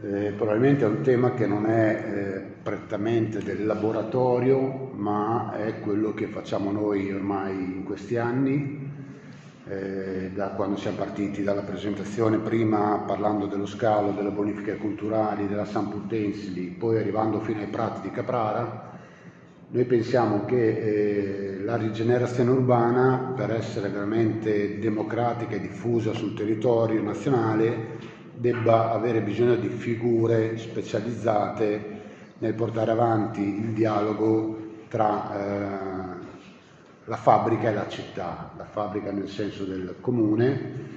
Eh, probabilmente è un tema che non è eh, prettamente del laboratorio, ma è quello che facciamo noi ormai in questi anni, eh, da quando siamo partiti dalla presentazione, prima parlando dello scalo, delle bonifiche culturali, della San Putensili, poi arrivando fino ai prati di Caprara, noi pensiamo che eh, la rigenerazione urbana, per essere veramente democratica e diffusa sul territorio nazionale, debba avere bisogno di figure specializzate nel portare avanti il dialogo tra eh, la fabbrica e la città, la fabbrica nel senso del comune,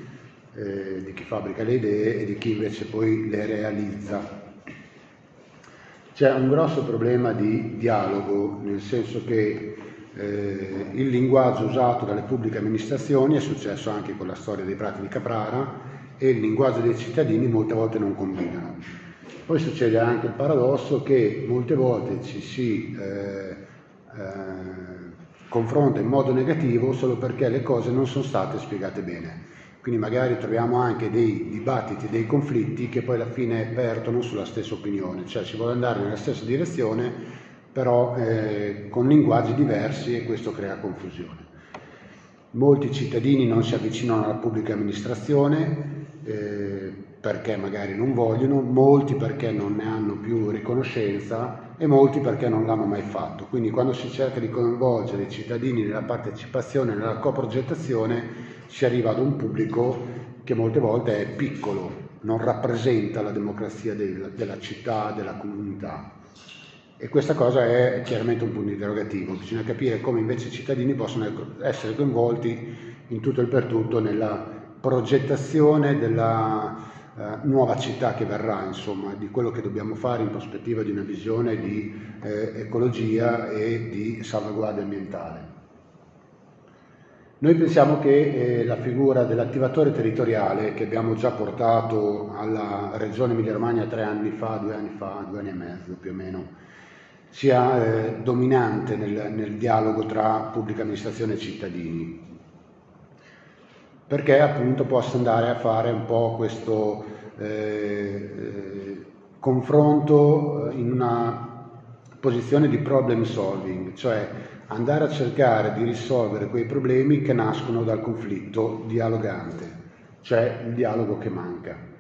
eh, di chi fabbrica le idee e di chi invece poi le realizza. C'è un grosso problema di dialogo, nel senso che eh, il linguaggio usato dalle pubbliche amministrazioni, è successo anche con la storia dei prati di Caprara, e il linguaggio dei cittadini molte volte non combinano. Poi succede anche il paradosso che molte volte ci si eh, eh, confronta in modo negativo solo perché le cose non sono state spiegate bene. Quindi magari troviamo anche dei dibattiti, dei conflitti che poi alla fine vertono sulla stessa opinione, cioè si vuole andare nella stessa direzione però eh, con linguaggi diversi e questo crea confusione. Molti cittadini non si avvicinano alla pubblica amministrazione, eh, perché magari non vogliono, molti perché non ne hanno più riconoscenza e molti perché non l'hanno mai fatto. Quindi quando si cerca di coinvolgere i cittadini nella partecipazione, nella coprogettazione, si arriva ad un pubblico che molte volte è piccolo, non rappresenta la democrazia del, della città, della comunità. E questa cosa è chiaramente un punto interrogativo, bisogna capire come invece i cittadini possono essere coinvolti in tutto e per tutto nella progettazione della eh, nuova città che verrà, insomma, di quello che dobbiamo fare in prospettiva di una visione di eh, ecologia e di salvaguardia ambientale. Noi pensiamo che eh, la figura dell'attivatore territoriale che abbiamo già portato alla Regione Emilia-Romagna tre anni fa, due anni fa, due anni e mezzo più o meno, sia eh, dominante nel, nel dialogo tra pubblica amministrazione e cittadini perché appunto possa andare a fare un po' questo eh, eh, confronto in una posizione di problem solving, cioè andare a cercare di risolvere quei problemi che nascono dal conflitto dialogante, cioè il dialogo che manca.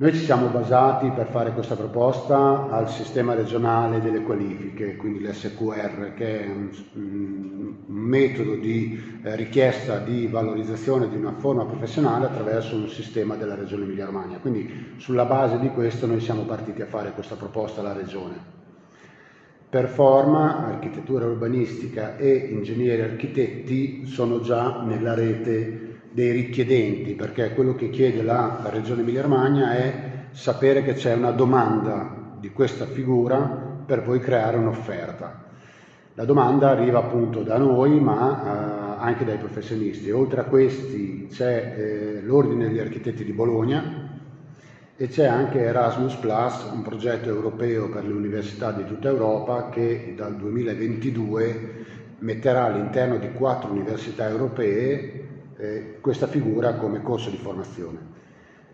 Noi ci siamo basati per fare questa proposta al sistema regionale delle qualifiche, quindi l'SQR, che è un, un metodo di eh, richiesta di valorizzazione di una forma professionale attraverso un sistema della Regione Emilia-Romagna. Quindi sulla base di questo noi siamo partiti a fare questa proposta alla Regione. Per forma, architettura urbanistica e ingegneri architetti sono già nella rete dei richiedenti, perché quello che chiede la Regione Emilia-Romagna è sapere che c'è una domanda di questa figura per poi creare un'offerta. La domanda arriva appunto da noi, ma eh, anche dai professionisti. Oltre a questi c'è eh, l'Ordine degli Architetti di Bologna e c'è anche Erasmus Plus, un progetto europeo per le università di tutta Europa che dal 2022 metterà all'interno di quattro università europee eh, questa figura come corso di formazione.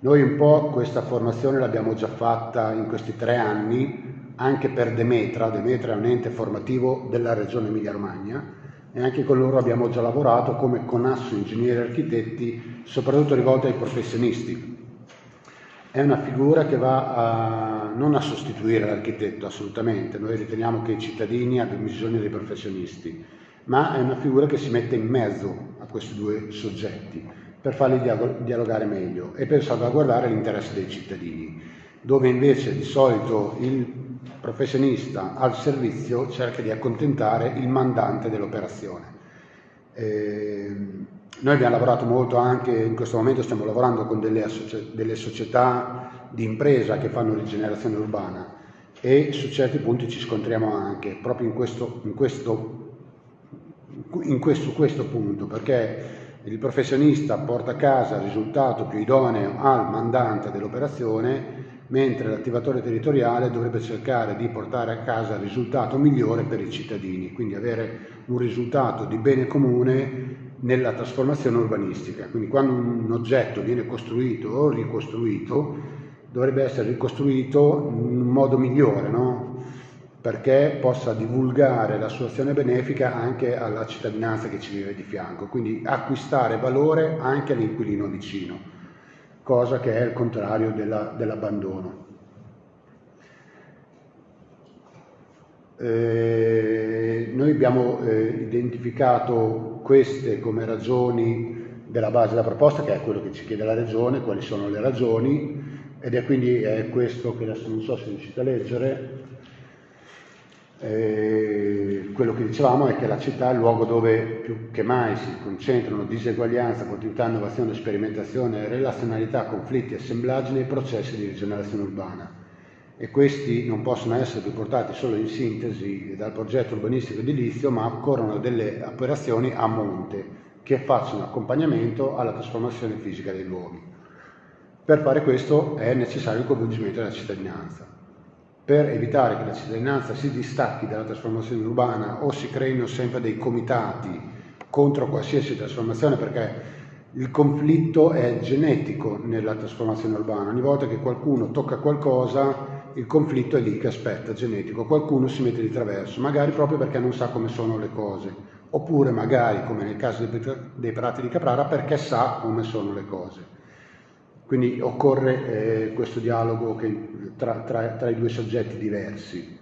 Noi un po' questa formazione l'abbiamo già fatta in questi tre anni anche per Demetra, Demetra è un ente formativo della regione Emilia-Romagna e anche con loro abbiamo già lavorato come conasso ingegneri e architetti, soprattutto rivolti ai professionisti. È una figura che va a, non a sostituire l'architetto assolutamente, noi riteniamo che i cittadini abbiano bisogno dei professionisti, ma è una figura che si mette in mezzo a questi due soggetti per farli dialogare meglio e per salvaguardare l'interesse dei cittadini, dove invece di solito il professionista al servizio cerca di accontentare il mandante dell'operazione. Eh, noi abbiamo lavorato molto anche, in questo momento stiamo lavorando con delle, delle società di impresa che fanno rigenerazione urbana e su certi punti ci scontriamo anche proprio in questo, in questo questo, questo punto, perché il professionista porta a casa il risultato più idoneo al mandante dell'operazione, mentre l'attivatore territoriale dovrebbe cercare di portare a casa il risultato migliore per i cittadini, quindi avere un risultato di bene comune nella trasformazione urbanistica. Quindi quando un oggetto viene costruito o ricostruito, dovrebbe essere ricostruito in un modo migliore, no? Perché possa divulgare la sua azione benefica anche alla cittadinanza che ci vive di fianco, quindi acquistare valore anche all'inquilino vicino, cosa che è il contrario della, dell'abbandono. Eh, noi abbiamo eh, identificato queste come ragioni della base della proposta, che è quello che ci chiede la Regione, quali sono le ragioni, ed è quindi è questo che adesso non so se riuscite a leggere, eh, quello che dicevamo è che la città è il luogo dove più che mai si concentrano diseguaglianza, continuità, innovazione, sperimentazione, relazionalità, conflitti, assemblaggi nei processi di rigenerazione urbana. E questi non possono essere riportati solo in sintesi dal progetto urbanistico edilizio, ma occorrono delle operazioni a monte che facciano accompagnamento alla trasformazione fisica dei luoghi. Per fare questo è necessario il coinvolgimento della cittadinanza per evitare che la cittadinanza si distacchi dalla trasformazione urbana o si creino sempre dei comitati contro qualsiasi trasformazione perché il conflitto è genetico nella trasformazione urbana. Ogni volta che qualcuno tocca qualcosa, il conflitto è lì che aspetta, genetico. Qualcuno si mette di traverso, magari proprio perché non sa come sono le cose, oppure magari, come nel caso dei prati di Caprara, perché sa come sono le cose. Quindi occorre eh, questo dialogo che, tra, tra, tra, i due soggetti diversi.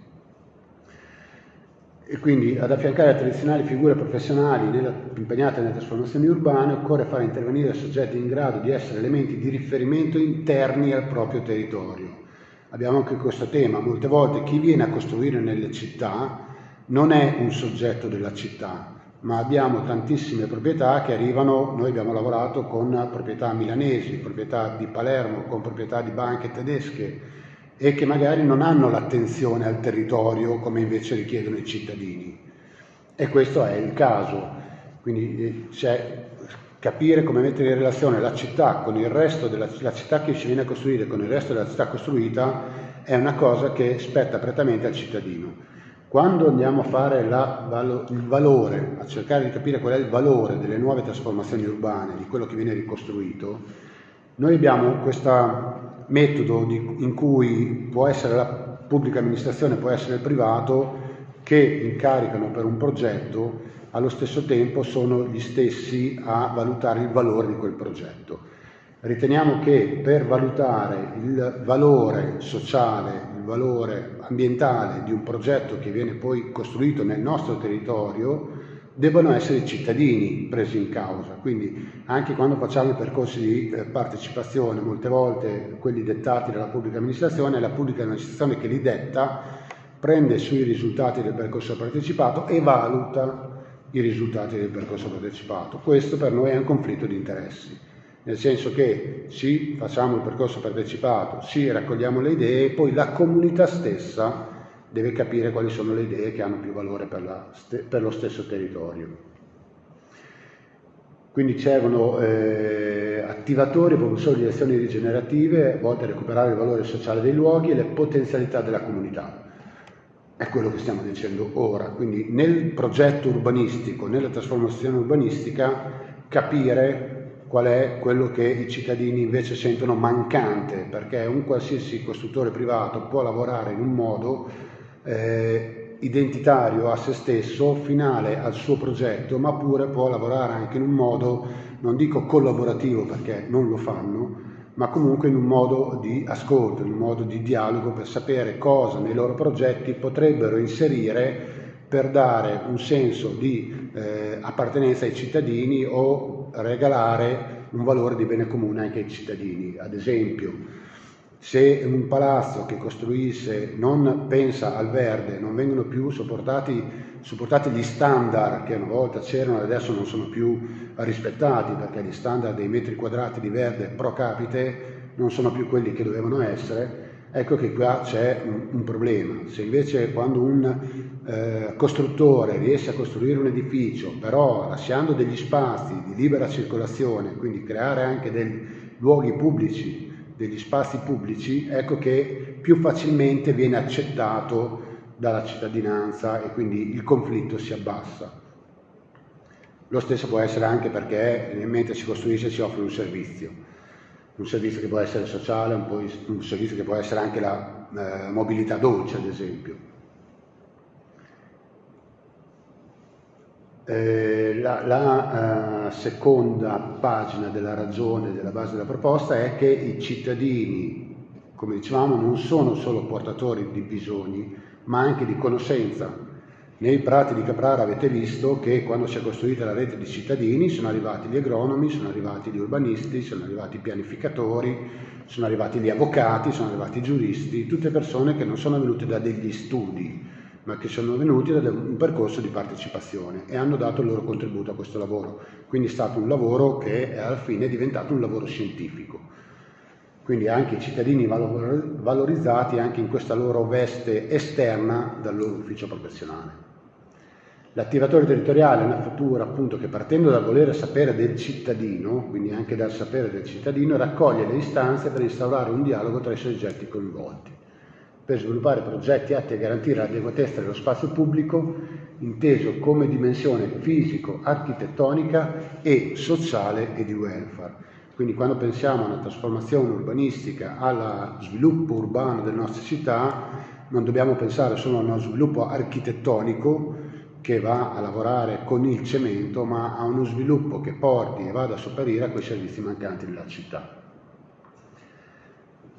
E quindi ad affiancare le tradizionali figure professionali nella, impegnate nelle trasformazioni urbane occorre fare intervenire soggetti in grado di essere elementi di riferimento interni al proprio territorio. Abbiamo anche questo tema, molte volte chi viene a costruire nelle città non è un soggetto della città, ma abbiamo tantissime proprietà che arrivano, noi abbiamo lavorato con proprietà milanesi, proprietà di Palermo, con proprietà di banche tedesche e che magari non hanno l'attenzione al territorio come invece richiedono i cittadini. E questo è il caso. Quindi c'è capire come mettere in relazione la città con il resto della la città che ci viene a costruire con il resto della città costruita è una cosa che spetta prettamente al cittadino. Quando andiamo a fare la, il valore, a cercare di capire qual è il valore delle nuove trasformazioni urbane, di quello che viene ricostruito, noi abbiamo questo metodo di, in cui può essere la pubblica amministrazione, può essere il privato, che incaricano per un progetto, allo stesso tempo sono gli stessi a valutare il valore di quel progetto. Riteniamo che per valutare il valore sociale, il valore ambientale di un progetto che viene poi costruito nel nostro territorio, debbano essere i cittadini presi in causa. Quindi anche quando facciamo i percorsi di eh, partecipazione, molte volte quelli dettati dalla pubblica amministrazione, è la pubblica amministrazione che li detta, prende sui risultati del percorso partecipato e valuta i risultati del percorso partecipato. Questo per noi è un conflitto di interessi nel senso che sì, facciamo il percorso partecipato, sì, raccogliamo le idee, poi la comunità stessa deve capire quali sono le idee che hanno più valore per, la, per lo stesso territorio. Quindi servono eh, attivatori e propulsori di azioni rigenerative volte a recuperare il valore sociale dei luoghi e le potenzialità della comunità. È quello che stiamo dicendo ora. Quindi nel progetto urbanistico, nella trasformazione urbanistica, capire qual è quello che i cittadini invece sentono mancante, perché un qualsiasi costruttore privato può lavorare in un modo eh, identitario a se stesso, finale al suo progetto, ma pure può lavorare anche in un modo, non dico collaborativo perché non lo fanno, ma comunque in un modo di ascolto, in un modo di dialogo per sapere cosa nei loro progetti potrebbero inserire per dare un senso di eh, appartenenza ai cittadini o regalare un valore di bene comune anche ai cittadini. Ad esempio, se un palazzo che costruisce non pensa al verde, non vengono più sopportati, sopportati gli standard che una volta c'erano e adesso non sono più rispettati perché gli standard dei metri quadrati di verde pro capite non sono più quelli che dovevano essere, ecco che qua c'è un, un, problema. Se invece quando un eh, costruttore riesce a costruire un edificio, però lasciando degli spazi di libera circolazione, quindi creare anche dei luoghi pubblici, degli spazi pubblici, ecco che più facilmente viene accettato dalla cittadinanza e quindi il conflitto si abbassa. Lo stesso può essere anche perché mentre si costruisce si offre un servizio. Un servizio che può essere sociale, un, un servizio che può essere anche la eh, mobilità dolce, ad esempio. Eh, la, la uh, seconda pagina della ragione della base della proposta è che i cittadini, come dicevamo, non sono solo portatori di bisogni, ma anche di conoscenza. Nei prati di Caprara avete visto che quando si è costruita la rete di cittadini sono arrivati gli agronomi, sono arrivati gli urbanisti, sono arrivati i pianificatori, sono arrivati gli avvocati, sono arrivati i giuristi, tutte persone che non sono venute da degli studi, ma che sono venuti da un percorso di partecipazione e hanno dato il loro contributo a questo lavoro. Quindi è stato un lavoro che alla fine è diventato un lavoro scientifico. Quindi anche i cittadini valorizzati anche in questa loro veste esterna dal loro ufficio professionale. L'attivatore territoriale è una figura appunto che partendo dal volere sapere del cittadino, quindi anche dal sapere del cittadino, raccoglie le istanze per instaurare un dialogo tra i soggetti coinvolti per sviluppare progetti atti a garantire l'adeguatezza dello spazio pubblico inteso come dimensione fisico-architettonica e sociale e di welfare. Quindi quando pensiamo alla trasformazione urbanistica, allo sviluppo urbano delle nostre città, non dobbiamo pensare solo a uno sviluppo architettonico che va a lavorare con il cemento, ma a uno sviluppo che porti e vada a sopperire a quei servizi mancanti nella città.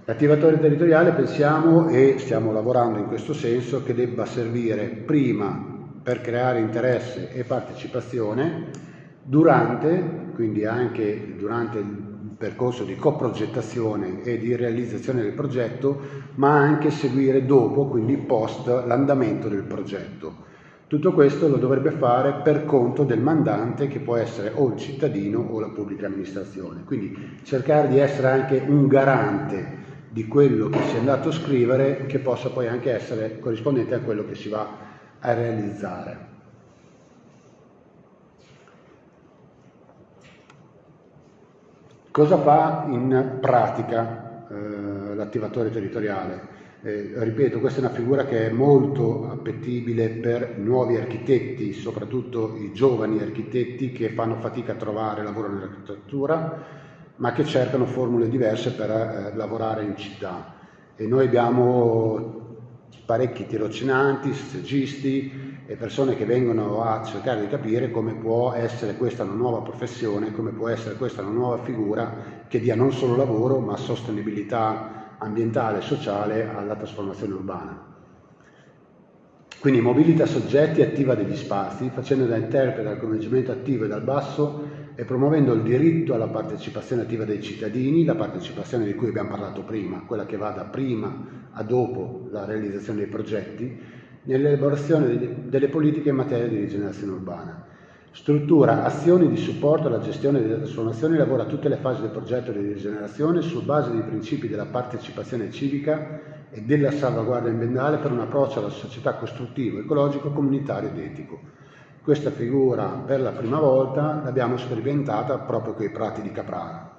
L'attivatore territoriale pensiamo e stiamo lavorando in questo senso che debba servire prima per creare interesse e partecipazione, durante, quindi anche durante il percorso di coprogettazione e di realizzazione del progetto, ma anche seguire dopo, quindi post l'andamento del progetto. Tutto questo lo dovrebbe fare per conto del mandante che può essere o il cittadino o la pubblica amministrazione. Quindi cercare di essere anche un garante di quello che si è andato a scrivere che possa poi anche essere corrispondente a quello che si va a realizzare. Cosa fa in pratica eh, l'attivatore territoriale? Eh, ripeto, questa è una figura che è molto appetibile per nuovi architetti, soprattutto i giovani architetti che fanno fatica a trovare lavoro nell'architettura, ma che cercano formule diverse per eh, lavorare in città. E noi abbiamo parecchi tirocinanti, stagisti e persone che vengono a cercare di capire come può essere questa una nuova professione, come può essere questa una nuova figura che dia non solo lavoro ma sostenibilità ambientale e sociale alla trasformazione urbana. Quindi mobilita soggetti attiva degli spazi, facendo da interprete al coinvolgimento attivo e dal basso e promuovendo il diritto alla partecipazione attiva dei cittadini, la partecipazione di cui abbiamo parlato prima, quella che va da prima a dopo la realizzazione dei progetti, nell'elaborazione delle politiche in materia di rigenerazione urbana. Struttura azioni di supporto alla gestione delle trasformazioni lavora a tutte le fasi del progetto di rigenerazione su base dei principi della partecipazione civica e della salvaguardia ambientale per un approccio alla società costruttivo, ecologico, comunitario ed etico questa figura per la prima volta l'abbiamo sperimentata proprio con i prati di Caprara.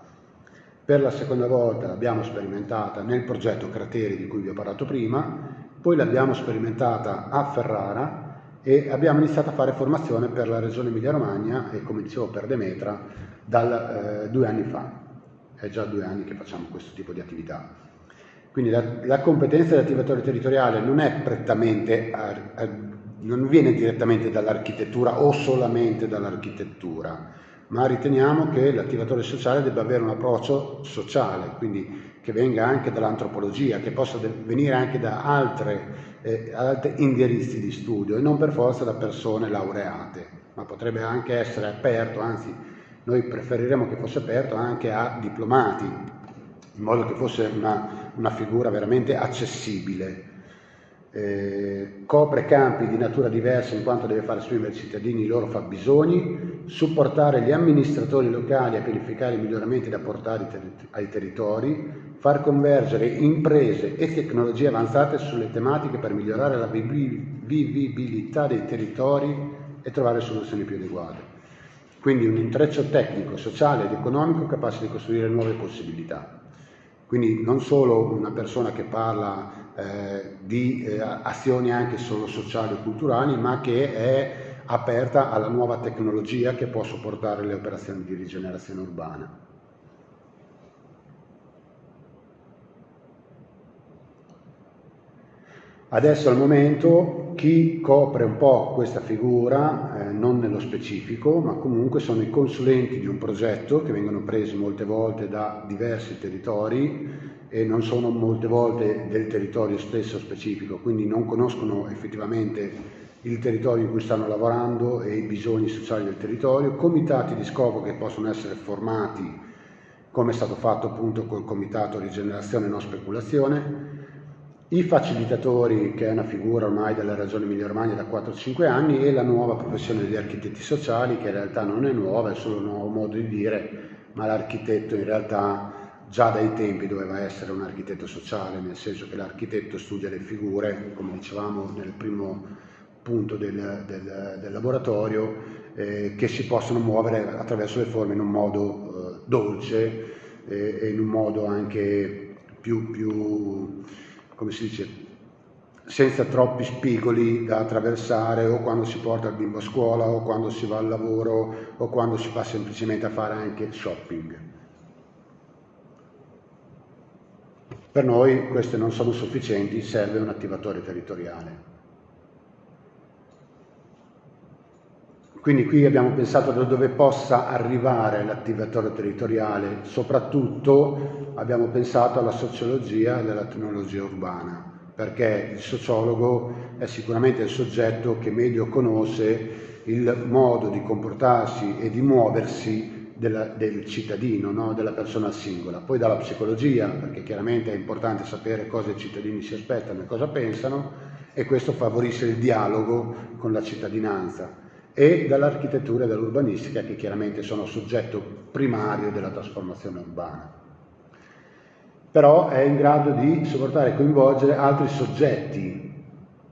Per la seconda volta l'abbiamo sperimentata nel progetto Crateri di cui vi ho parlato prima, poi l'abbiamo sperimentata a Ferrara e abbiamo iniziato a fare formazione per la regione Emilia-Romagna e come dicevo per Demetra dal eh, due anni fa. È già due anni che facciamo questo tipo di attività. Quindi la, la competenza dell'attivatore territoriale non è prettamente non viene direttamente dall'architettura o solamente dall'architettura, ma riteniamo che l'attivatore sociale debba avere un approccio sociale, quindi che venga anche dall'antropologia, che possa venire anche da altre, eh, indirizzi di studio e non per forza da persone laureate, ma potrebbe anche essere aperto, anzi noi preferiremmo che fosse aperto anche a diplomati, in modo che fosse una, una figura veramente accessibile eh, copre campi di natura diversa in quanto deve far esprimere ai cittadini i loro fabbisogni, supportare gli amministratori locali a pianificare i miglioramenti da portare ai territori, far convergere imprese e tecnologie avanzate sulle tematiche per migliorare la vivibilità dei territori e trovare soluzioni più adeguate. Quindi un intreccio tecnico, sociale ed economico capace di costruire nuove possibilità. Quindi non solo una persona che parla eh, di eh, azioni anche solo sociali e culturali, ma che è aperta alla nuova tecnologia che può supportare le operazioni di rigenerazione urbana. Adesso al momento chi copre un po' questa figura, eh, non nello specifico, ma comunque sono i consulenti di un progetto che vengono presi molte volte da diversi territori e non sono molte volte del territorio stesso specifico, quindi non conoscono effettivamente il territorio in cui stanno lavorando e i bisogni sociali del territorio, comitati di scopo che possono essere formati come è stato fatto appunto col comitato rigenerazione e non speculazione, i facilitatori, che è una figura ormai della Regione Emilia Romagna da 4-5 anni, e la nuova professione degli architetti sociali, che in realtà non è nuova, è solo un nuovo modo di dire, ma l'architetto in realtà già dai tempi doveva essere un architetto sociale, nel senso che l'architetto studia le figure, come dicevamo nel primo punto del, del, del laboratorio, eh, che si possono muovere attraverso le forme in un modo eh, dolce eh, e in un modo anche più, più come si dice, senza troppi spigoli da attraversare o quando si porta il bimbo a scuola o quando si va al lavoro o quando si va semplicemente a fare anche shopping. Per noi queste non sono sufficienti, serve un attivatore territoriale. Quindi qui abbiamo pensato da dove possa arrivare l'attivatore territoriale, soprattutto abbiamo pensato alla sociologia della tecnologia urbana, perché il sociologo è sicuramente il soggetto che meglio conosce il modo di comportarsi e di muoversi della, del cittadino, no? della persona singola. Poi dalla psicologia, perché chiaramente è importante sapere cosa i cittadini si aspettano e cosa pensano, e questo favorisce il dialogo con la cittadinanza e dall'architettura e dall'urbanistica che chiaramente sono soggetto primario della trasformazione urbana. Però è in grado di supportare e coinvolgere altri soggetti,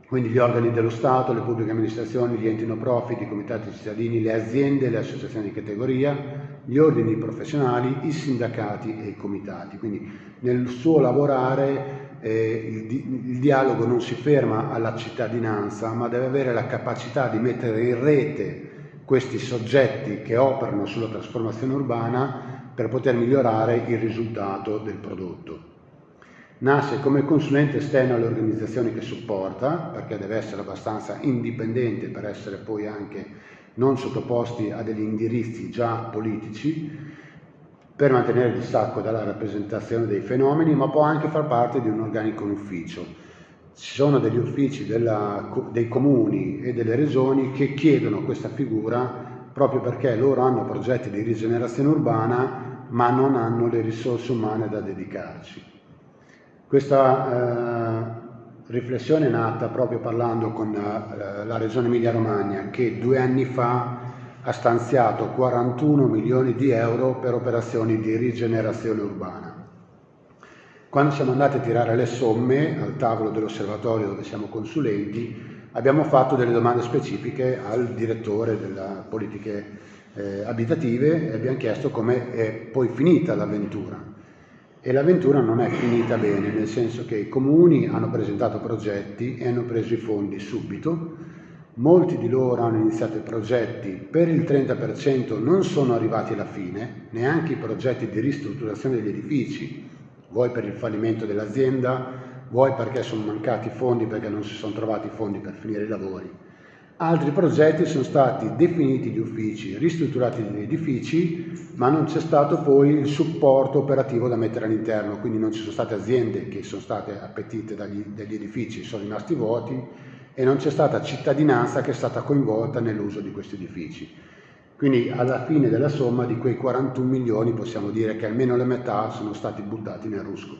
quindi gli organi dello Stato, le pubbliche amministrazioni, gli enti no profit, i comitati cittadini, le aziende, le associazioni di categoria, gli ordini professionali, i sindacati e i comitati. Quindi nel suo lavorare eh, il, il, dialogo non si ferma alla cittadinanza, ma deve avere la capacità di mettere in rete questi soggetti che operano sulla trasformazione urbana per poter migliorare il risultato del prodotto. Nasce come consulente esterno alle organizzazioni che supporta, perché deve essere abbastanza indipendente per essere poi anche non sottoposti a degli indirizzi già politici, per mantenere il distacco dalla rappresentazione dei fenomeni, ma può anche far parte di un organico ufficio. Ci sono degli uffici della, dei comuni e delle regioni che chiedono questa figura proprio perché loro hanno progetti di rigenerazione urbana ma non hanno le risorse umane da dedicarci. Questa eh, riflessione è nata proprio parlando con eh, la Regione Emilia-Romagna che due anni fa ha stanziato 41 milioni di euro per operazioni di rigenerazione urbana. Quando siamo andati a tirare le somme al tavolo dell'osservatorio dove siamo consulenti, abbiamo fatto delle domande specifiche al direttore delle politiche eh, abitative e abbiamo chiesto come è poi finita l'avventura. E l'avventura non è finita bene, nel senso che i comuni hanno presentato progetti e hanno preso i fondi subito, Molti di loro hanno iniziato i progetti, per il 30% non sono arrivati alla fine, neanche i progetti di ristrutturazione degli edifici, vuoi per il fallimento dell'azienda, vuoi perché sono mancati fondi, perché non si sono trovati fondi per finire i lavori. Altri progetti sono stati definiti gli uffici, ristrutturati gli edifici, ma non c'è stato poi il supporto operativo da mettere all'interno, quindi non ci sono state aziende che sono state appetite dagli, dagli edifici, sono rimasti vuoti e non c'è stata cittadinanza che è stata coinvolta nell'uso di questi edifici. Quindi alla fine della somma di quei 41 milioni possiamo dire che almeno la metà sono stati buttati nel rusco.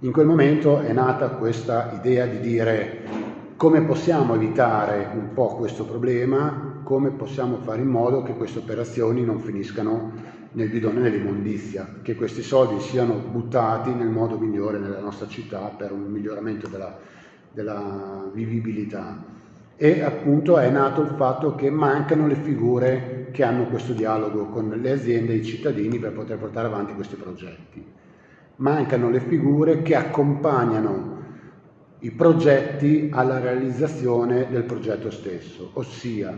In quel momento è nata questa idea di dire come possiamo evitare un po' questo problema, come possiamo fare in modo che queste operazioni non finiscano nel bidone dell'immondizia, che questi soldi siano buttati nel modo migliore nella nostra città per un miglioramento della della vivibilità e appunto è nato il fatto che mancano le figure che hanno questo dialogo con le aziende e i cittadini per poter portare avanti questi progetti. Mancano le figure che accompagnano i progetti alla realizzazione del progetto stesso, ossia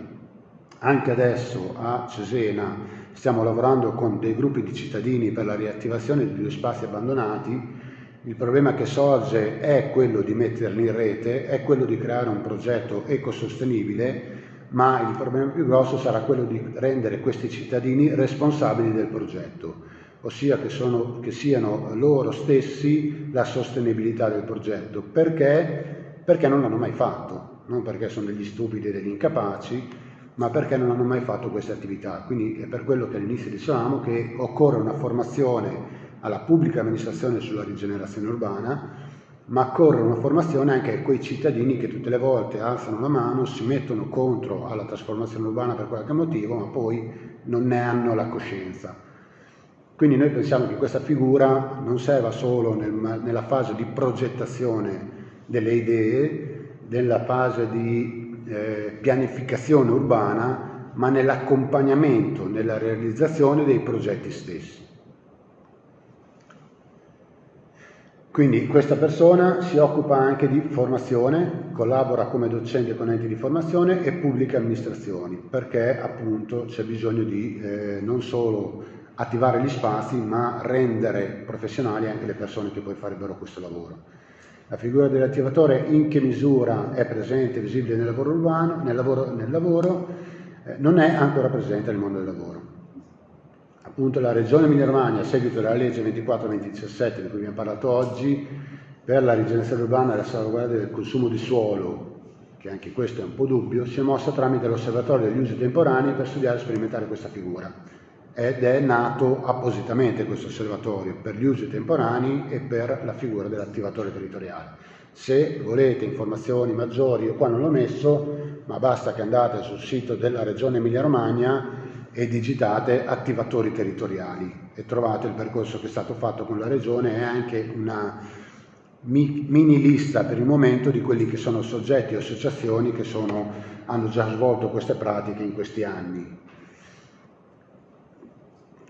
anche adesso a Cesena stiamo lavorando con dei gruppi di cittadini per la riattivazione di due spazi abbandonati. Il problema che sorge è quello di metterli in rete, è quello di creare un progetto ecosostenibile, ma il problema più grosso sarà quello di rendere questi cittadini responsabili del progetto, ossia che, sono, che siano loro stessi la sostenibilità del progetto, perché, perché non l'hanno mai fatto, non perché sono degli stupidi e degli incapaci, ma perché non hanno mai fatto queste attività. Quindi è per quello che all'inizio dicevamo che occorre una formazione alla pubblica amministrazione sulla rigenerazione urbana, ma occorre una formazione anche a quei cittadini che tutte le volte alzano la mano, si mettono contro alla trasformazione urbana per qualche motivo, ma poi non ne hanno la coscienza. Quindi noi pensiamo che questa figura non serva solo nel, nella fase di progettazione delle idee, nella fase di eh, pianificazione urbana, ma nell'accompagnamento, nella realizzazione dei progetti stessi. Quindi questa persona si occupa anche di formazione, collabora come docente con enti di formazione e pubbliche amministrazioni, perché appunto c'è bisogno di eh, non solo attivare gli spazi, ma rendere professionali anche le persone che poi farebbero questo lavoro. La figura dell'attivatore in che misura è presente, visibile nel lavoro urbano, nel lavoro, nel lavoro eh, non è ancora presente nel mondo del lavoro appunto la Regione Emilia-Romagna, a seguito della legge 24-2017 di cui abbiamo parlato oggi, per la rigenerazione urbana e la salvaguardia del consumo di suolo, che anche questo è un po' dubbio, si è mossa tramite l'osservatorio degli usi temporanei per studiare e sperimentare questa figura. Ed è nato appositamente questo osservatorio per gli usi temporanei e per la figura dell'attivatore territoriale. Se volete informazioni maggiori, io qua non l'ho messo, ma basta che andate sul sito della Regione Emilia-Romagna e digitate attivatori territoriali e trovate il percorso che è stato fatto con la Regione e anche una mini lista per il momento di quelli che sono soggetti o associazioni che sono, hanno già svolto queste pratiche in questi anni.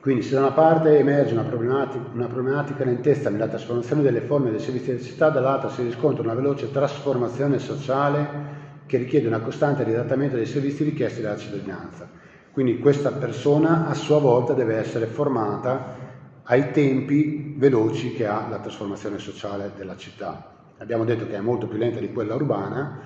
Quindi se da una parte emerge una problematica, una problematica lentezza nella trasformazione delle forme dei servizi della città, dall'altra si riscontra una veloce trasformazione sociale che richiede una costante riadattamento dei servizi richiesti dalla cittadinanza. Quindi questa persona a sua volta deve essere formata ai tempi veloci che ha la trasformazione sociale della città. Abbiamo detto che è molto più lenta di quella urbana,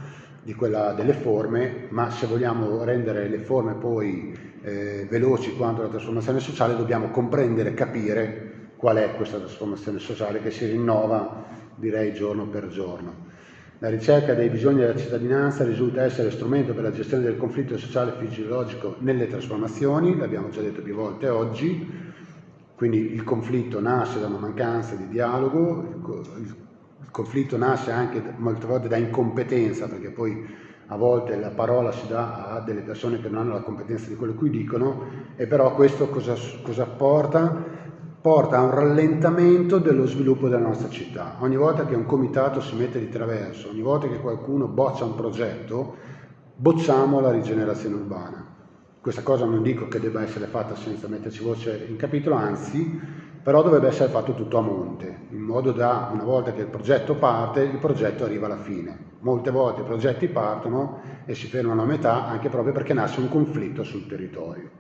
di quella delle forme, ma se vogliamo rendere le forme poi eh, veloci quanto la trasformazione sociale dobbiamo comprendere e capire qual è questa trasformazione sociale che si rinnova, direi, giorno per giorno. La ricerca dei bisogni della cittadinanza risulta essere strumento per la gestione del conflitto sociale e fisiologico nelle trasformazioni, l'abbiamo già detto più volte oggi, quindi il conflitto nasce da una mancanza di dialogo, il conflitto nasce anche molte volte da incompetenza, perché poi a volte la parola si dà a delle persone che non hanno la competenza di quello che dicono, e però questo cosa, cosa porta? porta a un rallentamento dello sviluppo della nostra città. Ogni volta che un comitato si mette di traverso, ogni volta che qualcuno boccia un progetto, bocciamo la rigenerazione urbana. Questa cosa non dico che debba essere fatta senza metterci voce in capitolo, anzi, però dovrebbe essere fatto tutto a monte, in modo da, una volta che il progetto parte, il progetto arriva alla fine. Molte volte i progetti partono e si fermano a metà anche proprio perché nasce un conflitto sul territorio.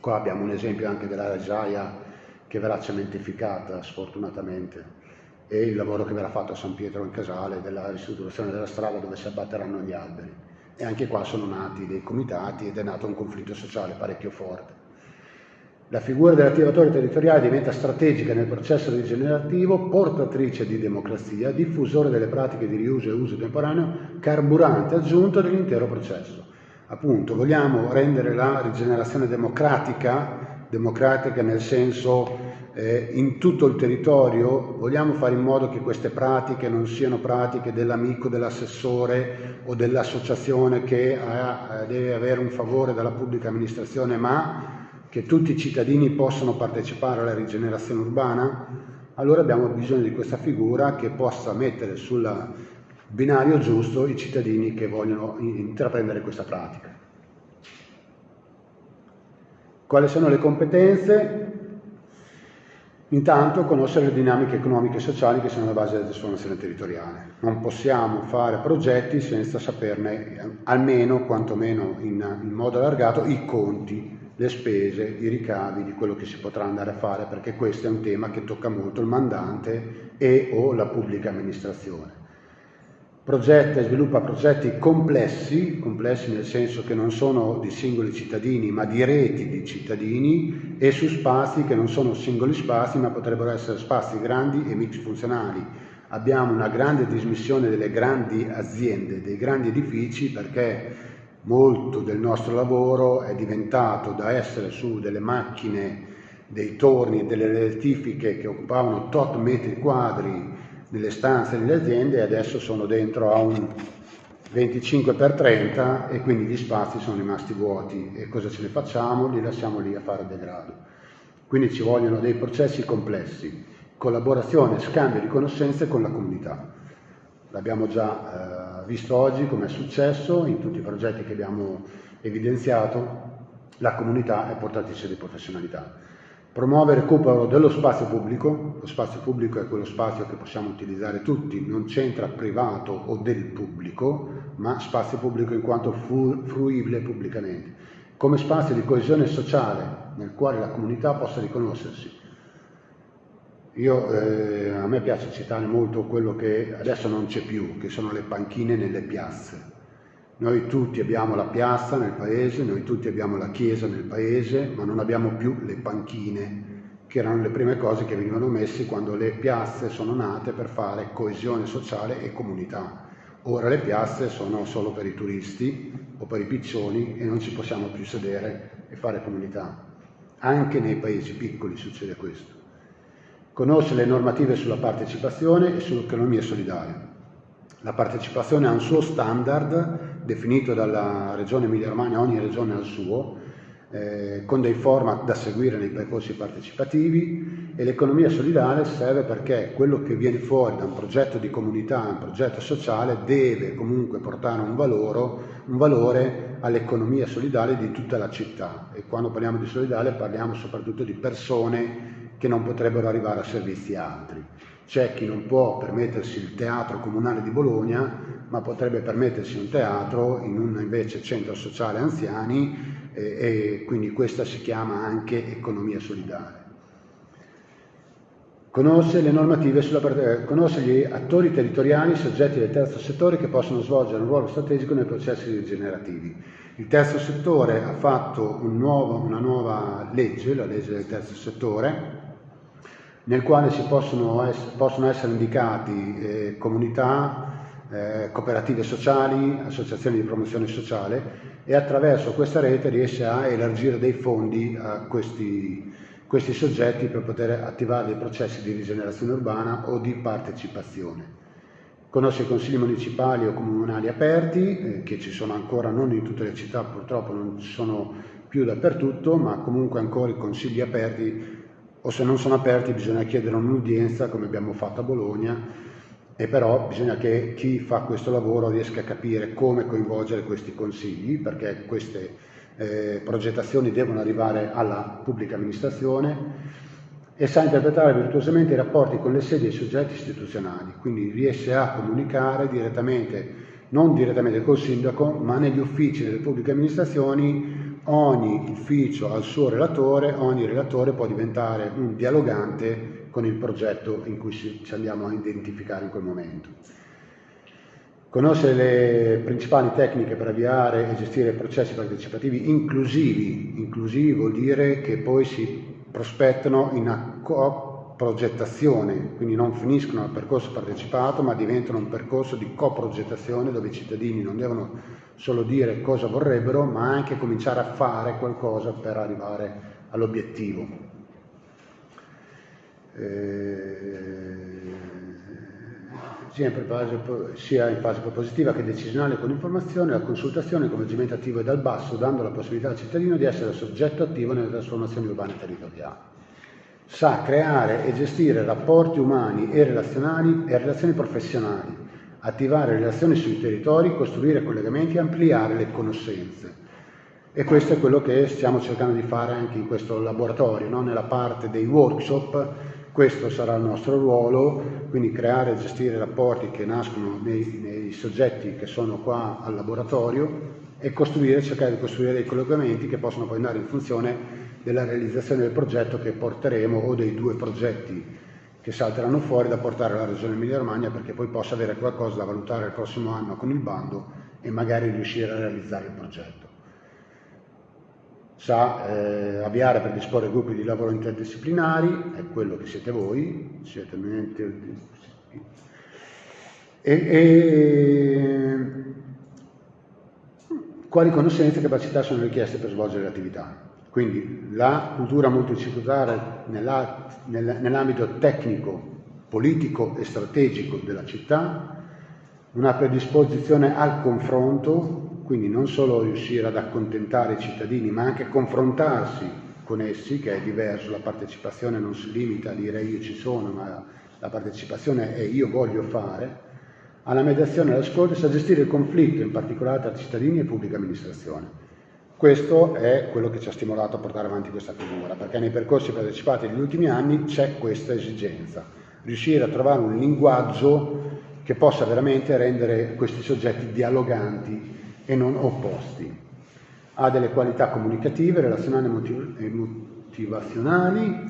Qua abbiamo un esempio anche della Ragiaia che verrà cementificata sfortunatamente e il lavoro che verrà fatto a San Pietro in Casale della ristrutturazione della strada dove si abbatteranno gli alberi. E anche qua sono nati dei comitati ed è nato un conflitto sociale parecchio forte. La figura dell'attivatore territoriale diventa strategica nel processo rigenerativo, portatrice di democrazia, diffusore delle pratiche di riuso e uso temporaneo, carburante aggiunto dell'intero processo. Appunto, vogliamo rendere la rigenerazione democratica democratica nel senso eh, in tutto il territorio, vogliamo fare in modo che queste pratiche non siano pratiche dell'amico, dell'assessore o dell'associazione che ha, deve avere un favore dalla pubblica amministrazione, ma che tutti i cittadini possano partecipare alla rigenerazione urbana? Allora abbiamo bisogno di questa figura che possa mettere sul binario giusto i cittadini che vogliono intraprendere questa pratica. Quali sono le competenze? Intanto conoscere le dinamiche economiche e sociali che sono alla base della trasformazione territoriale. Non possiamo fare progetti senza saperne almeno, quantomeno in, in modo allargato, i conti, le spese, i ricavi di quello che si potrà andare a fare, perché questo è un tema che tocca molto il mandante e o la pubblica amministrazione. Progetta e sviluppa progetti complessi, complessi nel senso che non sono di singoli cittadini ma di reti di cittadini e su spazi che non sono singoli spazi ma potrebbero essere spazi grandi e mix funzionali. Abbiamo una grande dismissione delle grandi aziende, dei grandi edifici perché molto del nostro lavoro è diventato da essere su delle macchine, dei torni, delle rettifiche che occupavano tot metri quadri nelle stanze delle aziende e adesso sono dentro a un 25 x 30 e quindi gli spazi sono rimasti vuoti e cosa ce ne facciamo? Li lasciamo lì a fare degrado. Quindi ci vogliono dei processi complessi, collaborazione, scambio di conoscenze con la comunità. L'abbiamo già eh, visto oggi come è successo in tutti i progetti che abbiamo evidenziato, la comunità è portatrice di professionalità. Promuovere il recupero dello spazio pubblico, lo spazio pubblico è quello spazio che possiamo utilizzare tutti, non c'entra privato o del pubblico, ma spazio pubblico in quanto fruibile pubblicamente, come spazio di coesione sociale nel quale la comunità possa riconoscersi. Io, eh, a me piace citare molto quello che adesso non c'è più, che sono le panchine nelle piazze noi tutti abbiamo la piazza nel paese, noi tutti abbiamo la chiesa nel paese, ma non abbiamo più le panchine, che erano le prime cose che venivano messe quando le piazze sono nate per fare coesione sociale e comunità. Ora le piazze sono solo per i turisti o per i piccioni e non ci possiamo più sedere e fare comunità. Anche nei paesi piccoli succede questo. Conosce le normative sulla partecipazione e sull'economia solidaria. La partecipazione ha un suo standard definito dalla Regione Emilia-Romagna, ogni regione ha il suo, eh, con dei format da seguire nei percorsi partecipativi e l'economia solidale serve perché quello che viene fuori da un progetto di comunità, un progetto sociale, deve comunque portare un, valoro, un valore all'economia solidale di tutta la città e quando parliamo di solidale parliamo soprattutto di persone che non potrebbero arrivare a servizi altri. C'è chi non può permettersi il teatro comunale di Bologna, ma potrebbe permettersi un teatro in un invece centro sociale anziani e, e quindi questa si chiama anche economia solidale. Conosce le normative sulla, conosce gli attori territoriali, soggetti del terzo settore che possono svolgere un ruolo strategico nei processi rigenerativi. Il terzo settore ha fatto un nuovo, una nuova legge, la legge del terzo settore, nel quale si possono, es possono essere indicati eh, comunità, eh, cooperative sociali, associazioni di promozione sociale e attraverso questa rete riesce a elargire dei fondi a questi, questi soggetti per poter attivare dei processi di rigenerazione urbana o di partecipazione. Conosce i consigli municipali o comunali aperti, eh, che ci sono ancora non in tutte le città, purtroppo non ci sono più dappertutto, ma comunque ancora i consigli aperti o se non sono aperti bisogna chiedere un'udienza come abbiamo fatto a Bologna e però bisogna che chi fa questo lavoro riesca a capire come coinvolgere questi consigli perché queste eh, progettazioni devono arrivare alla pubblica amministrazione e sa interpretare virtuosamente i rapporti con le sedi e i soggetti istituzionali, quindi riesce a comunicare direttamente, non direttamente col sindaco, ma negli uffici delle pubbliche amministrazioni ogni ufficio ha il suo relatore, ogni relatore può diventare un dialogante con il progetto in cui ci andiamo a identificare in quel momento. Conoscere le principali tecniche per avviare e gestire processi partecipativi inclusivi. Inclusivi vuol dire che poi si prospettano in progettazione, quindi non finiscono al percorso partecipato ma diventano un percorso di coprogettazione dove i cittadini non devono solo dire cosa vorrebbero ma anche cominciare a fare qualcosa per arrivare all'obiettivo. Eh, sia in fase propositiva che decisionale con informazione, la consultazione, il coinvolgimento attivo e dal basso, dando la possibilità al cittadino di essere soggetto attivo nelle trasformazioni urbane e territoriali sa creare e gestire rapporti umani e relazionali e relazioni professionali, attivare relazioni sui territori, costruire collegamenti e ampliare le conoscenze. E questo è quello che stiamo cercando di fare anche in questo laboratorio, no? nella parte dei workshop, questo sarà il nostro ruolo, quindi creare e gestire rapporti che nascono nei, nei soggetti che sono qua al laboratorio e cercare di costruire dei collegamenti che possono poi andare in funzione della realizzazione del progetto che porteremo o dei due progetti che salteranno fuori da portare alla Regione Emilia-Romagna perché poi possa avere qualcosa da valutare il prossimo anno con il bando e magari riuscire a realizzare il progetto. Sa eh, avviare per disporre gruppi di lavoro interdisciplinari, è quello che siete voi, siete e, e quali conoscenze e capacità sono richieste per svolgere l'attività. Quindi la cultura multidisciplinare nell'ambito tecnico, politico e strategico della città, una predisposizione al confronto, quindi non solo riuscire ad accontentare i cittadini, ma anche confrontarsi con essi, che è diverso, la partecipazione non si limita a dire io ci sono, ma la partecipazione è io voglio fare, alla mediazione e all'ascolto a gestire il conflitto, in particolare tra cittadini e pubblica amministrazione. Questo è quello che ci ha stimolato a portare avanti questa figura, perché nei percorsi partecipati negli ultimi anni c'è questa esigenza, riuscire a trovare un linguaggio che possa veramente rendere questi soggetti dialoganti e non opposti. Ha delle qualità comunicative, relazionali e motivazionali,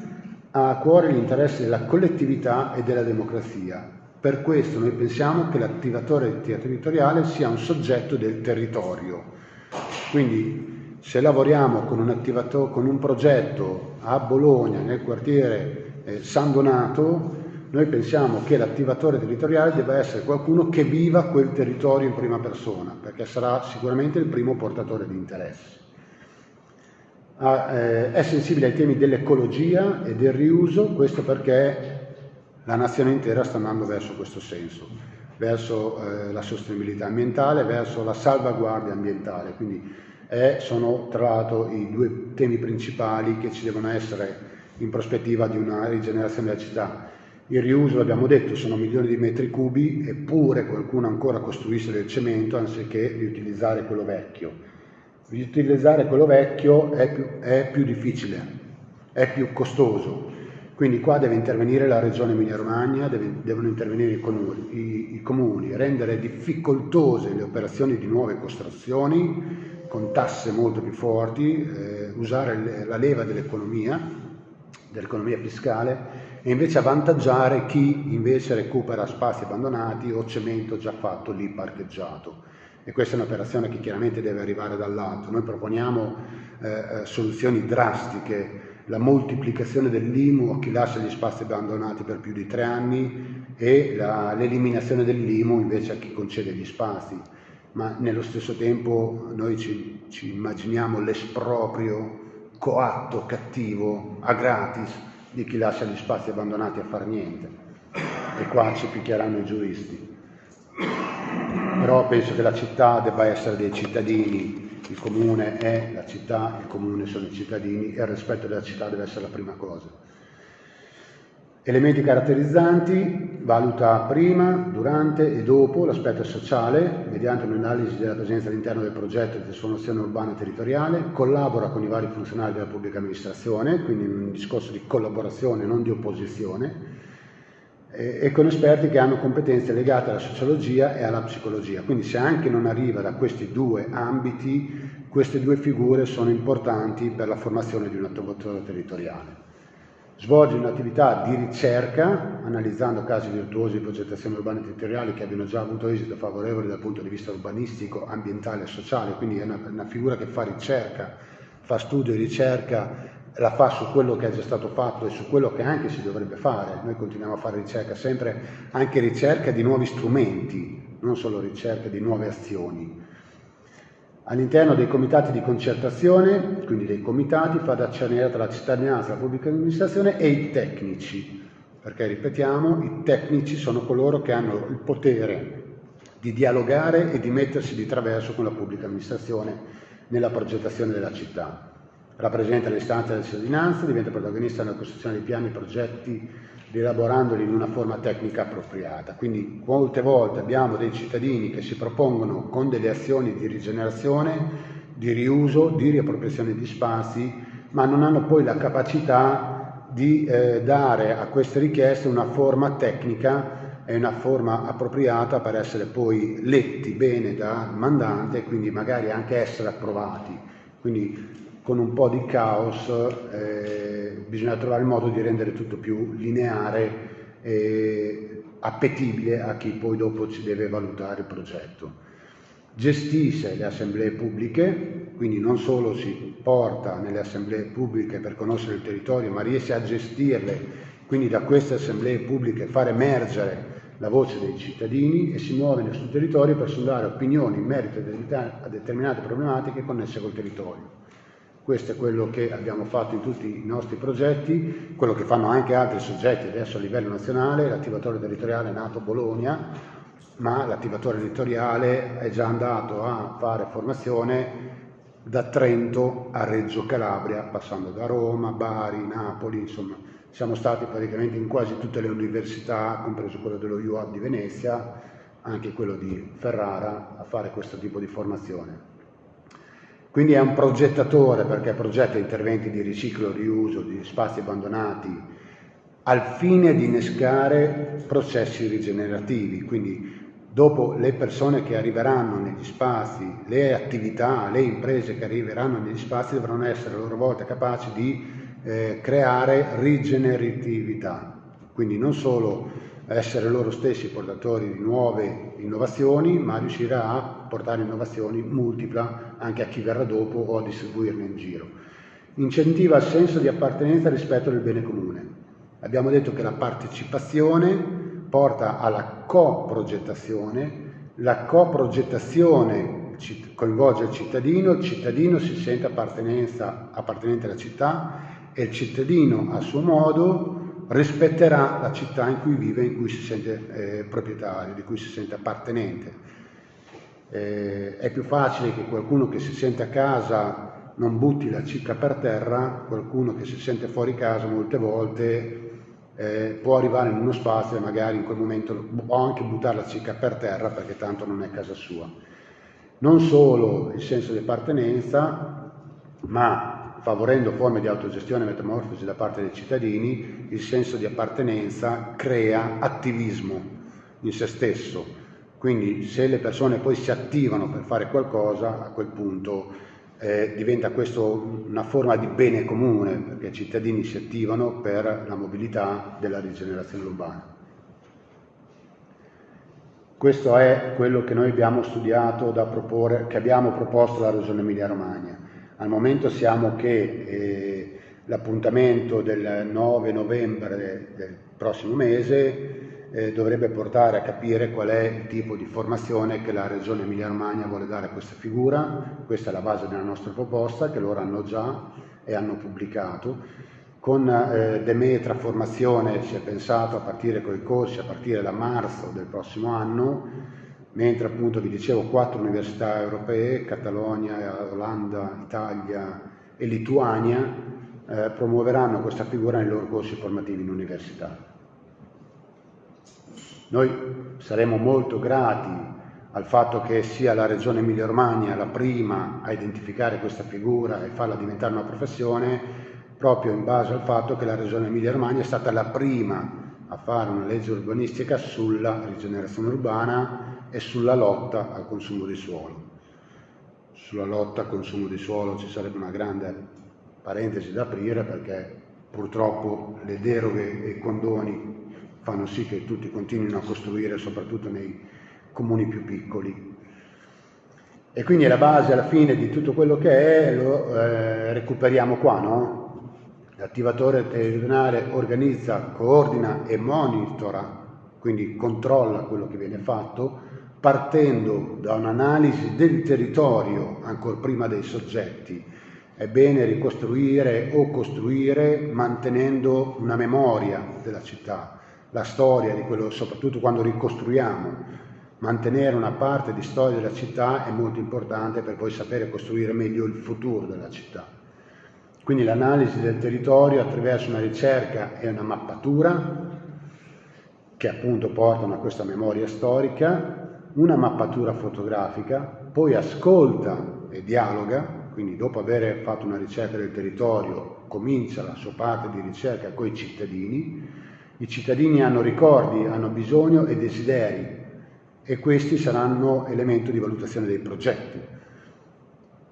ha a cuore gli interessi della collettività e della democrazia. Per questo noi pensiamo che l'attivatore territoriale sia un soggetto del territorio. Quindi se lavoriamo con un, con un progetto a Bologna, nel quartiere eh, San Donato, noi pensiamo che l'attivatore territoriale debba essere qualcuno che viva quel territorio in prima persona, perché sarà sicuramente il primo portatore di interessi. Ah, eh, è sensibile ai temi dell'ecologia e del riuso, questo perché la nazione intera sta andando verso questo senso, verso eh, la sostenibilità ambientale, verso la salvaguardia ambientale. Quindi e sono tra l'altro i due temi principali che ci devono essere in prospettiva di una rigenerazione della città. Il riuso, l'abbiamo detto, sono milioni di metri cubi, eppure qualcuno ancora costruisce del cemento anziché riutilizzare quello vecchio. Riutilizzare quello vecchio è più, è più difficile, è più costoso, quindi qua deve intervenire la Regione Emilia-Romagna, devono intervenire i comuni, i, i comuni, rendere difficoltose le operazioni di nuove costruzioni, con tasse molto più forti, eh, usare la leva dell'economia, dell'economia fiscale e invece avvantaggiare chi invece recupera spazi abbandonati o cemento già fatto lì parcheggiato. E questa è un'operazione che chiaramente deve arrivare dall'alto. Noi proponiamo eh, eh soluzioni drastiche, la moltiplicazione dell'IMU a chi lascia gli spazi abbandonati per più di tre anni e l'eliminazione dell'IMU invece a chi concede gli spazi ma nello stesso tempo noi ci, ci immaginiamo l'esproprio coatto, cattivo, a gratis di chi lascia gli spazi abbandonati a far niente. E qua ci picchieranno i giuristi. Però penso che la città debba essere dei cittadini, il comune è la città, il comune sono i cittadini e il rispetto della città deve essere la prima cosa. Elementi caratterizzanti, valuta prima, durante e dopo l'aspetto sociale, mediante un'analisi della presenza all'interno del progetto di trasformazione urbana e territoriale, collabora con i vari funzionari della pubblica amministrazione, quindi in un discorso di collaborazione, non di opposizione, e con esperti che hanno competenze legate alla sociologia e alla psicologia. Quindi se anche non arriva da questi due ambiti, queste due figure sono importanti per la formazione di un attivatore territoriale. Svolge un'attività di ricerca, analizzando casi virtuosi di progettazione urbana e territoriali che abbiano già avuto esito favorevole dal punto di vista urbanistico, ambientale e sociale, quindi è una, una figura che fa ricerca, fa studio e ricerca, la fa su quello che è già stato fatto e su quello che anche si dovrebbe fare. Noi continuiamo a fare ricerca sempre, anche ricerca di nuovi strumenti, non solo ricerca di nuove azioni. All'interno dei comitati di concertazione, quindi dei comitati, fa da tra la cittadinanza, la pubblica amministrazione e i tecnici, perché ripetiamo, i tecnici sono coloro che hanno il potere di dialogare e di mettersi di traverso con la pubblica amministrazione nella progettazione della città. Rappresenta le istanze della cittadinanza, diventa protagonista nella costruzione di piani e progetti rielaborandoli in una forma tecnica appropriata. Quindi molte volte abbiamo dei cittadini che si propongono con delle azioni di rigenerazione, di riuso, di riappropriazione di spazi, ma non hanno poi la capacità di eh, dare a queste richieste una forma tecnica e una forma appropriata per essere poi letti bene dal mandante e quindi magari anche essere approvati. Quindi con un po' di caos eh, bisogna trovare il modo di rendere tutto più lineare e appetibile a chi poi dopo ci deve valutare il progetto. Gestisce le assemblee pubbliche, quindi non solo si porta nelle assemblee pubbliche per conoscere il territorio, ma riesce a gestirle, quindi da queste assemblee pubbliche far emergere la voce dei cittadini e si muove nel suo territorio per sondare opinioni in merito a determinate problematiche connesse col territorio. Questo è quello che abbiamo fatto in tutti i nostri progetti, quello che fanno anche altri soggetti adesso a livello nazionale, l'attivatore territoriale è nato a Bologna, ma l'attivatore territoriale è già andato a fare formazione da Trento a Reggio Calabria, passando da Roma, Bari, Napoli, insomma siamo stati praticamente in quasi tutte le università, compreso quello dello UAB di Venezia, anche quello di Ferrara, a fare questo tipo di formazione. Quindi è un progettatore perché progetta interventi di riciclo, riuso, di spazi abbandonati, al fine di innescare processi rigenerativi. Quindi dopo le persone che arriveranno negli spazi, le attività, le imprese che arriveranno negli spazi dovranno essere a loro volta capaci di eh, creare rigeneratività. Quindi non solo essere loro stessi portatori di nuove innovazioni, ma riuscire a portare innovazioni multipla anche a chi verrà dopo o a distribuirne in giro. Incentiva il senso di appartenenza rispetto al bene comune. Abbiamo detto che la partecipazione porta alla coprogettazione, la coprogettazione coinvolge il cittadino, il cittadino si sente appartenente alla città e il cittadino a suo modo rispetterà la città in cui vive, in cui si sente eh, proprietario, di cui si sente appartenente. Eh, è più facile che qualcuno che si sente a casa non butti la cicca per terra, qualcuno che si sente fuori casa molte volte eh, può arrivare in uno spazio e magari in quel momento può anche buttare la cicca per terra perché tanto non è casa sua. Non solo il senso di appartenenza, ma favorendo forme di autogestione e metamorfosi da parte dei cittadini, il senso di appartenenza crea attivismo in se stesso. Quindi se le persone poi si attivano per fare qualcosa, a quel punto eh, diventa questo una forma di bene comune, perché i cittadini si attivano per la mobilità della rigenerazione urbana. Questo è quello che noi abbiamo studiato proporre, che abbiamo proposto alla Regione Emilia-Romagna. Al momento siamo che eh, l'appuntamento del 9 novembre del prossimo mese eh, dovrebbe portare a capire qual è il tipo di formazione che la Regione Emilia-Romagna vuole dare a questa figura. Questa è la base della nostra proposta che loro hanno già e hanno pubblicato. Con eh, Demetra Formazione si è pensato a partire con i corsi a partire da marzo del prossimo anno mentre appunto vi dicevo quattro università europee, Catalogna, Olanda, Italia e Lituania, eh, promuoveranno questa figura nei loro corsi formativi in università. Noi saremo molto grati al fatto che sia la Regione Emilia-Romagna la prima a identificare questa figura e farla diventare una professione, proprio in base al fatto che la Regione Emilia-Romagna è stata la prima a fare una legge urbanistica sulla rigenerazione urbana e sulla lotta al consumo di suolo. Sulla lotta al consumo di suolo ci sarebbe una grande parentesi da aprire perché purtroppo le deroghe e i condoni fanno sì che tutti continuino a costruire soprattutto nei comuni più piccoli. E quindi la base alla fine di tutto quello che è lo eh, recuperiamo qua, no? L'attivatore territoriale organizza, coordina e monitora, quindi controlla quello che viene fatto, partendo da un'analisi del territorio ancora prima dei soggetti. È bene ricostruire o costruire mantenendo una memoria della città, la storia quello, soprattutto quando ricostruiamo. Mantenere una parte di storia della città è molto importante per poi sapere costruire meglio il futuro della città. Quindi l'analisi del territorio attraverso una ricerca e una mappatura che appunto portano a questa memoria storica una mappatura fotografica, poi ascolta e dialoga, quindi dopo aver fatto una ricerca del territorio comincia la sua parte di ricerca con i cittadini, i cittadini hanno ricordi, hanno bisogno e desideri e questi saranno elemento di valutazione dei progetti.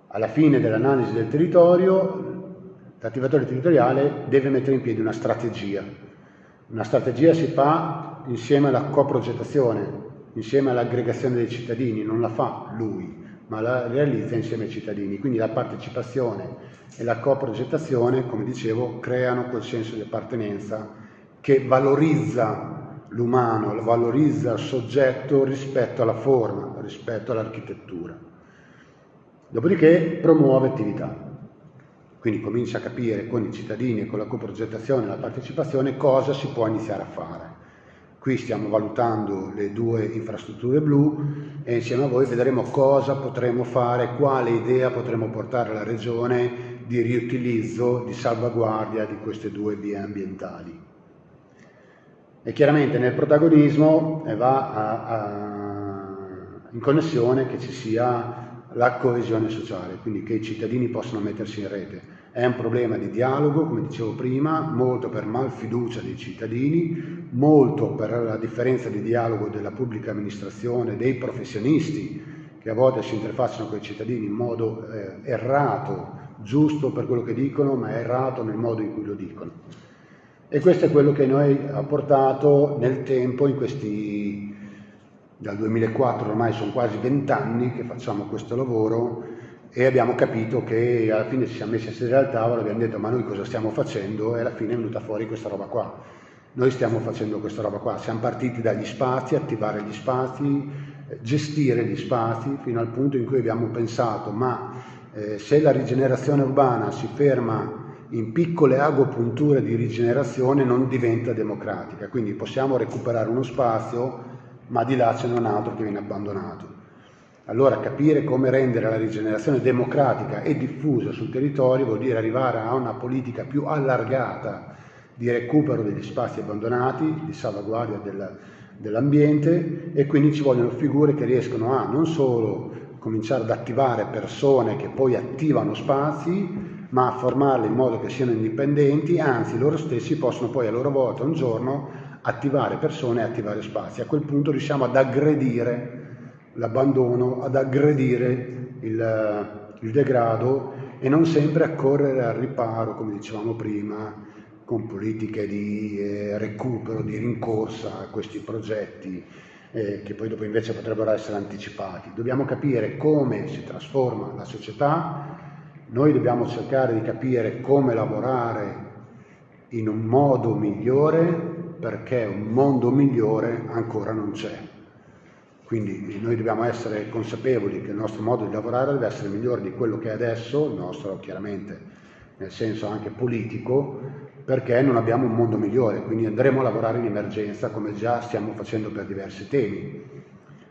Alla fine dell'analisi del territorio, l'attivatore territoriale deve mettere in piedi una strategia Una strategia si fa insieme alla coprogettazione, insieme all'aggregazione dei cittadini, non la fa lui, ma la realizza insieme ai cittadini. Quindi la partecipazione e la coprogettazione, come dicevo, creano quel senso di appartenenza che valorizza l'umano, valorizza il soggetto rispetto alla forma, rispetto all'architettura. Dopodiché promuove attività. Quindi comincia a capire con i cittadini e con la coprogettazione e la partecipazione cosa si può iniziare a fare. Qui stiamo valutando le due infrastrutture blu e insieme a voi vedremo cosa potremo fare, quale idea potremo portare alla Regione di riutilizzo, di salvaguardia di queste due vie ambientali. E chiaramente nel protagonismo eh, va a, a, in connessione che ci sia la coesione sociale, quindi che i cittadini possano mettersi in rete. È un problema di dialogo, come dicevo prima, molto per malfiducia dei cittadini, molto per la differenza di dialogo della pubblica amministrazione, dei professionisti che a volte si interfacciano con i cittadini in modo eh, errato, giusto per quello che dicono, ma errato nel modo in cui lo dicono. E questo è quello che noi ha portato nel tempo, in questi, dal 2004 ormai sono quasi vent'anni che facciamo questo lavoro, e abbiamo capito che alla fine ci siamo messi a sedere al tavolo abbiamo detto ma noi cosa stiamo facendo e alla fine è venuta fuori questa roba qua. Noi stiamo facendo questa roba qua, siamo partiti dagli spazi, attivare gli spazi, gestire gli spazi fino al punto in cui abbiamo pensato ma eh, se la rigenerazione urbana si ferma in piccole agopunture di rigenerazione non diventa democratica, quindi possiamo recuperare uno spazio ma di là c'è un altro che viene abbandonato. Allora capire come rendere la rigenerazione democratica e diffusa sul territorio vuol dire arrivare a una politica più allargata di recupero degli spazi abbandonati, di salvaguardia del, dell'ambiente e quindi ci vogliono figure che riescono a non solo cominciare ad attivare persone che poi attivano spazi, ma a formarle in modo che siano indipendenti, anzi loro stessi possono poi a loro volta un giorno attivare persone e attivare spazi. A quel punto riusciamo ad aggredire l'abbandono, ad aggredire il, il degrado e non sempre a correre al riparo, come dicevamo prima, con politiche di eh, recupero, di rincorsa a questi progetti eh, che poi dopo invece potrebbero essere anticipati. Dobbiamo capire come si trasforma la società, noi dobbiamo cercare di capire come lavorare in un modo migliore perché un mondo migliore ancora non c'è. Quindi noi dobbiamo essere consapevoli che il nostro modo di lavorare deve essere migliore di quello che è adesso, il nostro chiaramente nel senso anche politico, perché non abbiamo un mondo migliore, quindi andremo a lavorare in emergenza come già stiamo facendo per diversi temi,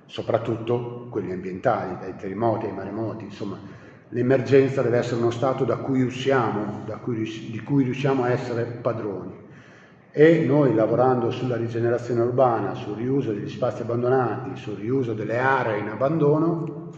soprattutto quelli ambientali, dai terremoti ai maremoti, insomma l'emergenza deve essere uno stato da cui usciamo, da cui, di cui riusciamo a essere padroni. E noi lavorando sulla rigenerazione urbana, sul riuso degli spazi abbandonati, sul riuso delle aree in abbandono,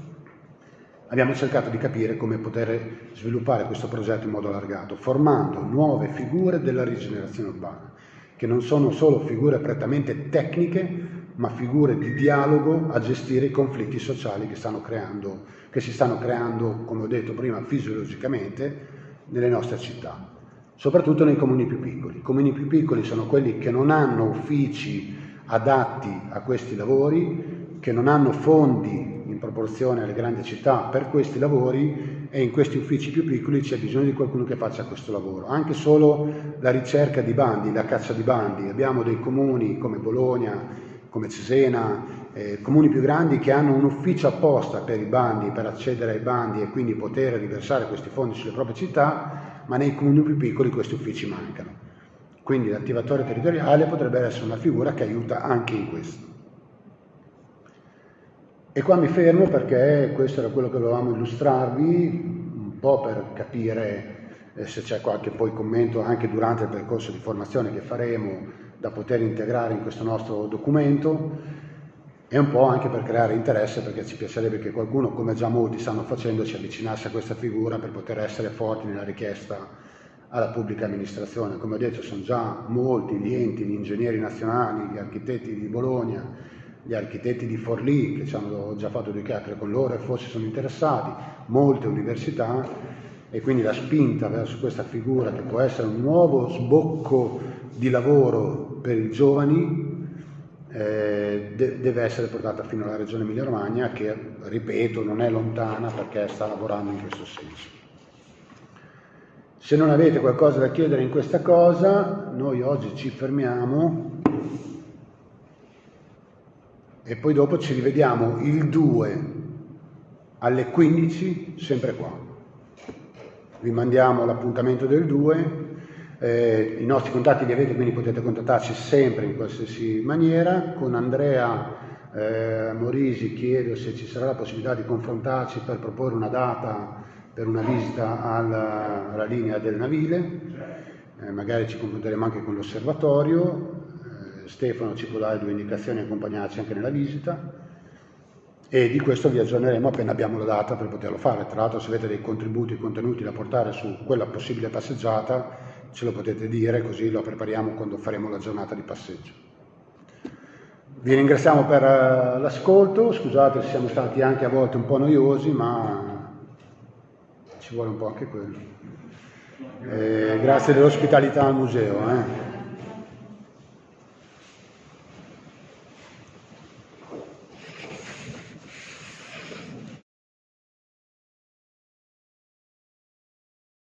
abbiamo cercato di capire come poter sviluppare questo progetto in modo allargato, formando nuove figure della rigenerazione urbana, che non sono solo figure prettamente tecniche, ma figure di dialogo a gestire i conflitti sociali che, creando, che si stanno creando, come ho detto prima, fisiologicamente nelle nostre città soprattutto nei comuni più piccoli. I comuni più piccoli sono quelli che non hanno uffici adatti a questi lavori, che non hanno fondi in proporzione alle grandi città per questi lavori e in questi uffici più piccoli c'è bisogno di qualcuno che faccia questo lavoro. Anche solo la ricerca di bandi, la caccia di bandi. Abbiamo dei comuni come Bologna, come Cesena, eh, comuni più grandi che hanno un ufficio apposta per i bandi, per accedere ai bandi e quindi poter riversare questi fondi sulle proprie città ma nei comuni più piccoli questi uffici mancano. Quindi l'attivatore territoriale potrebbe essere una figura che aiuta anche in questo. E qua mi fermo perché questo era quello che volevamo illustrarvi, un po' per capire eh, se c'è qualche poi commento anche durante il percorso di formazione che faremo da poter integrare in questo nostro documento e un po' anche per creare interesse perché ci piacerebbe che qualcuno, come già molti stanno facendo, si avvicinasse a questa figura per poter essere forti nella richiesta alla pubblica amministrazione. Come ho detto sono già molti gli enti, gli ingegneri nazionali, gli architetti di Bologna, gli architetti di Forlì che ci hanno già fatto due chiacchiere con loro e forse sono interessati, molte università e quindi la spinta verso questa figura che può essere un nuovo sbocco di lavoro per i giovani eh, de- deve essere portata fino alla Regione Emilia-Romagna che, ripeto, non è lontana perché sta lavorando in questo senso. Se non avete qualcosa da chiedere in questa cosa, noi oggi ci fermiamo e poi dopo ci rivediamo il 2 alle 15, sempre qua. Vi mandiamo l'appuntamento del 2, eh, i nostri contatti li avete, quindi potete contattarci sempre in qualsiasi maniera. Con Andrea eh, Morisi chiedo se ci sarà la possibilità di confrontarci per proporre una data per una visita alla, alla linea del Navile, eh, magari ci confronteremo anche con l'osservatorio, Stefano ci può dare due indicazioni e accompagnarci anche nella visita e di questo vi aggiorneremo appena abbiamo la data per poterlo fare. Tra l'altro se avete dei contributi e contenuti da portare su quella possibile passeggiata ce lo potete dire così lo prepariamo quando faremo la giornata di passeggio. Vi ringraziamo per uh, l'ascolto, scusate se siamo stati anche a volte un po' noiosi ma ci vuole un po' anche quello. Eh, grazie dell'ospitalità al museo. Eh.